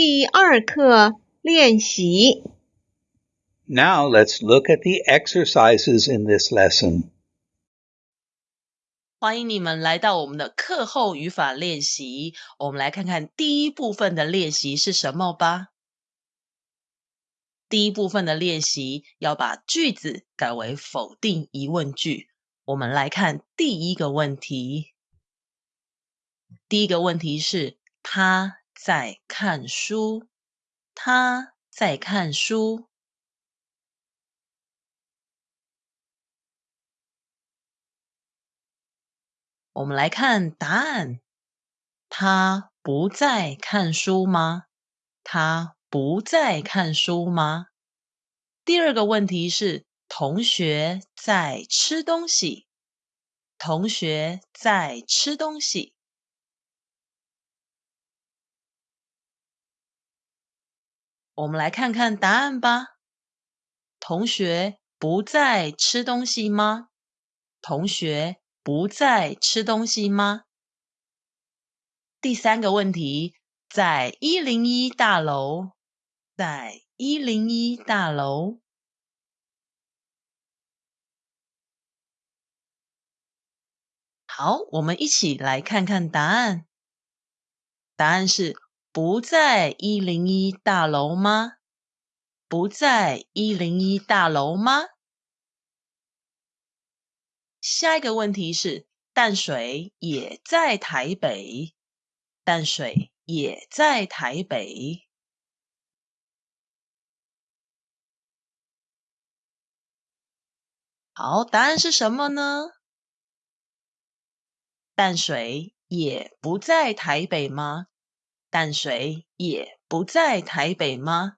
第二课练习。Now let's look at the exercises in this lesson. 欢迎你们来到我们的课后语法练习。我们来看看第一部分的练习是什么吧。第一部分的练习要把句子改为否定疑问句。我们来看第一个问题。第一个问题是他在看书，他在看书。我们来看答案，他不在看书吗？他不在看书吗？第二个问题是同学在吃东西，同学在吃东西。我们来看看答案吧。同学不在吃东西吗？同学不在吃东西吗？第三个问题，在一零一大楼，在一零一大楼。好，我们一起来看看答案。答案是不在一零一大楼吗？不在一零一大楼吗？下一个问题是淡水也在台北，淡水也在台北。好，答案是什么呢？淡水也不在台北吗？淡水也不在台北吗？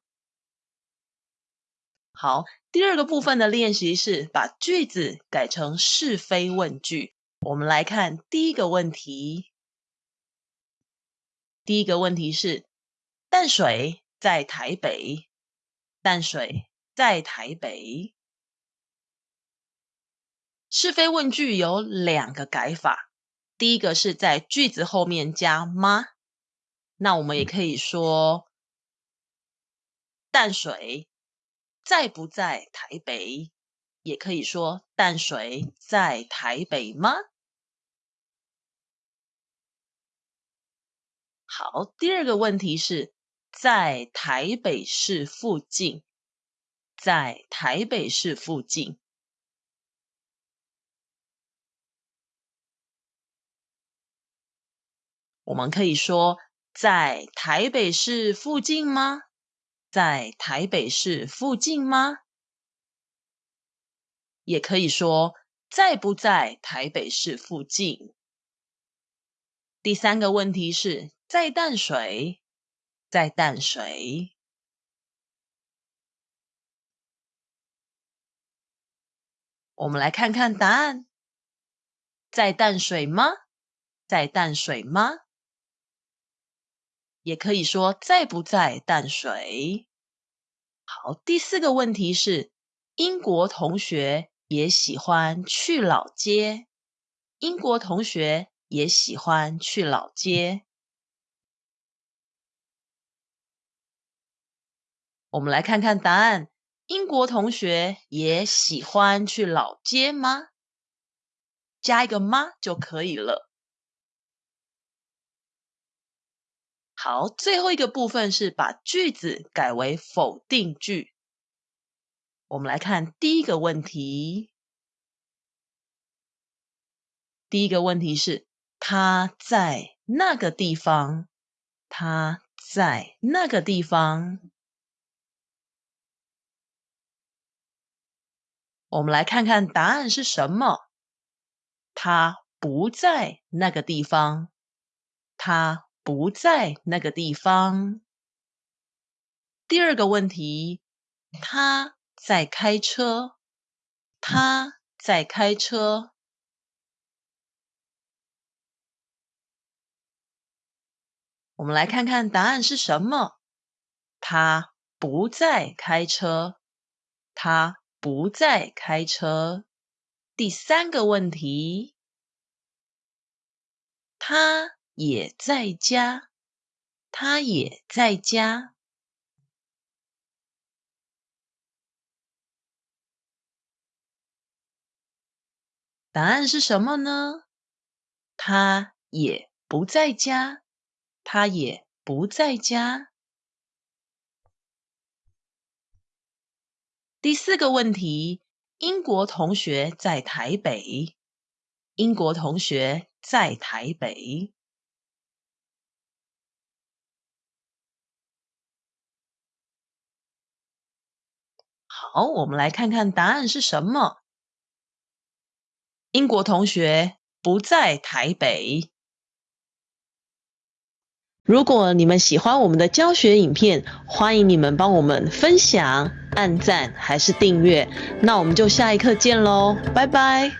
好，第二个部分的练习是把句子改成是非问句。我们来看第一个问题。第一个问题是：淡水在台北，淡水在台北。是非问句有两个改法，第一个是在句子后面加吗？那我们也可以说淡水。在不在台北？也可以说淡水在台北吗？好，第二个问题是在台北市附近，在台北市附近。我们可以说在台北市附近吗？在台北市附近吗？也可以说在不在台北市附近。第三个问题是在淡水，在淡水。我们来看看答案，在淡水吗？在淡水吗？也可以说在不在淡水。好，第四个问题是英国同学也喜欢去老街。英国同学也喜欢去老街。我们来看看答案，英国同学也喜欢去老街吗？加一个吗就可以了。好，最后一个部分是把句子改为否定句。我们来看第一个问题。第一个问题是他在那个地方，他在那个地方。我们来看看答案是什么。他不在那个地方，他。不在那个地方。第二个问题，他在开车，他在开车。我们来看看答案是什么。他不在开车，他不在开车。第三个问题，他。也在家，他也在家。答案是什么呢？他也不在家。他也不在家。第四个问题：英国同学在台北。英国同学在台北。好，我们来看看答案是什么。英国同学不在台北。如果你们喜欢我们的教学影片，欢迎你们帮我们分享、按赞还是订阅。那我们就下一课见喽，拜拜。